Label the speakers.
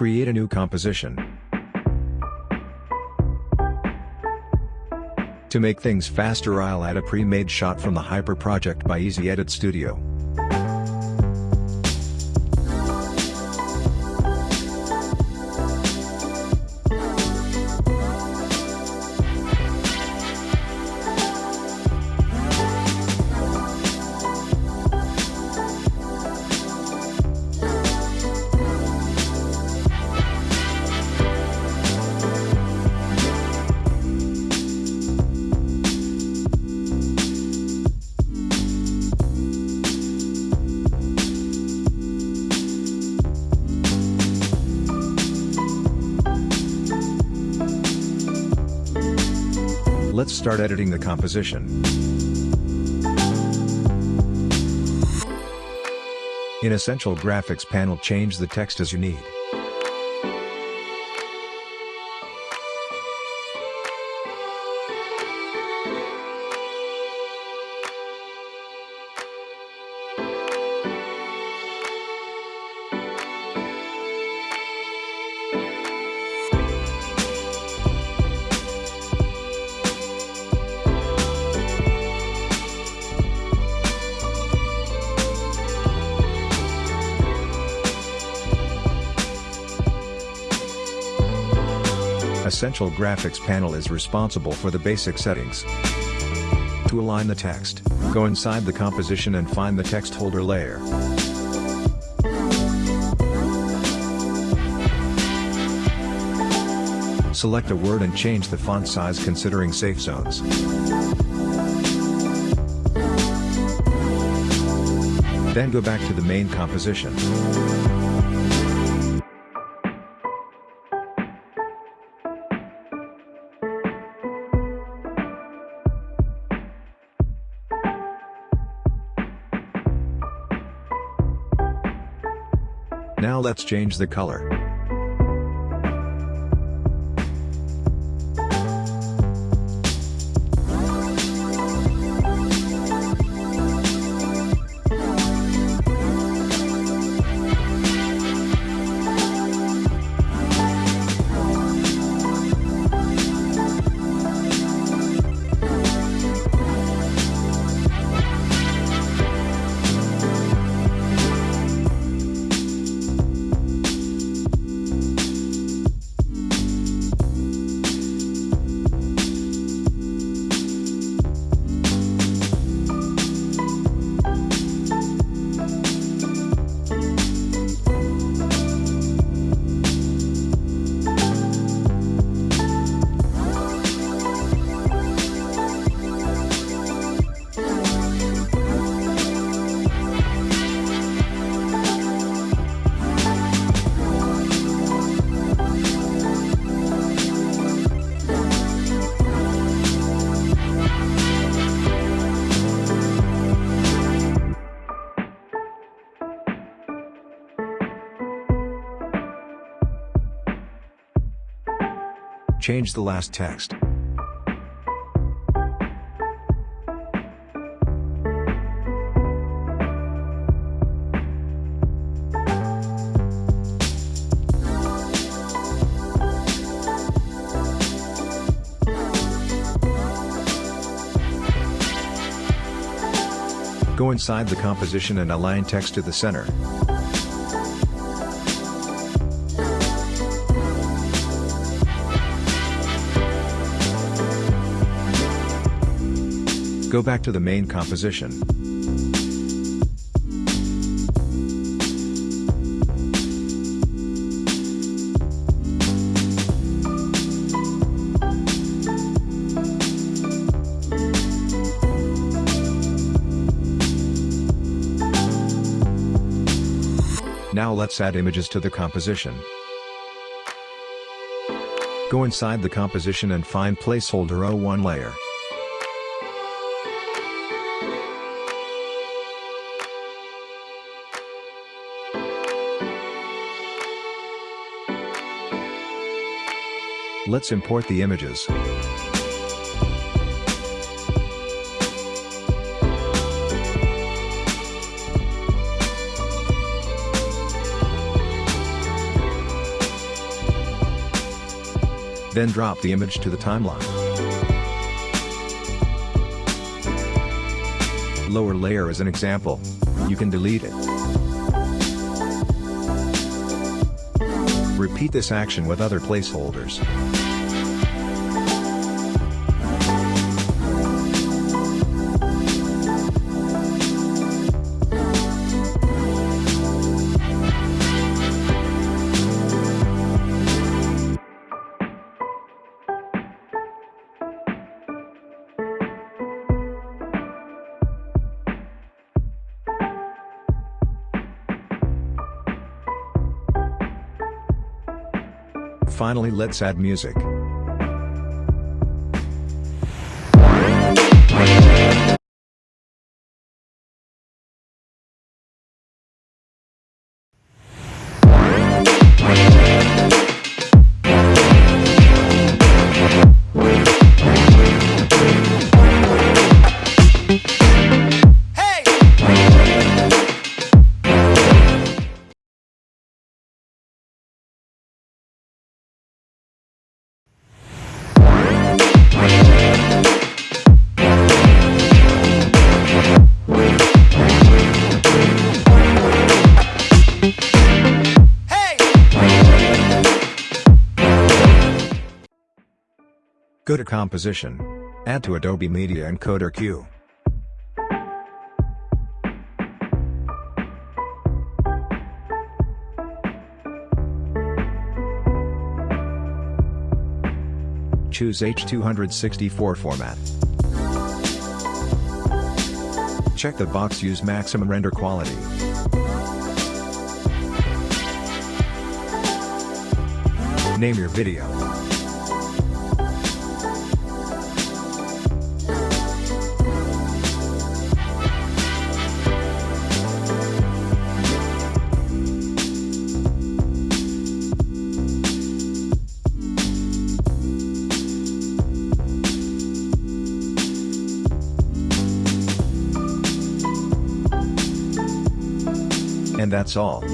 Speaker 1: Create a new composition. To make things faster I'll add a pre-made shot from the Hyper project by Easy Edit Studio. Let's start editing the composition. In Essential Graphics panel change the text as you need. Essential Graphics panel is responsible for the basic settings. To align the text, go inside the composition and find the text holder layer. Select a word and change the font size considering safe zones. Then go back to the main composition. Now let's change the color. Change the last text. Go inside the composition and align text to the center. Go back to the main composition. Now let's add images to the composition. Go inside the composition and find placeholder O1 layer. Let's import the images. Then drop the image to the timeline. Lower layer as an example. You can delete it. Repeat this action with other placeholders. Finally let's add music. Go to Composition. Add to Adobe Media Encoder Queue. Choose H264 format. Check the box Use maximum render quality. Name your video. And that's all.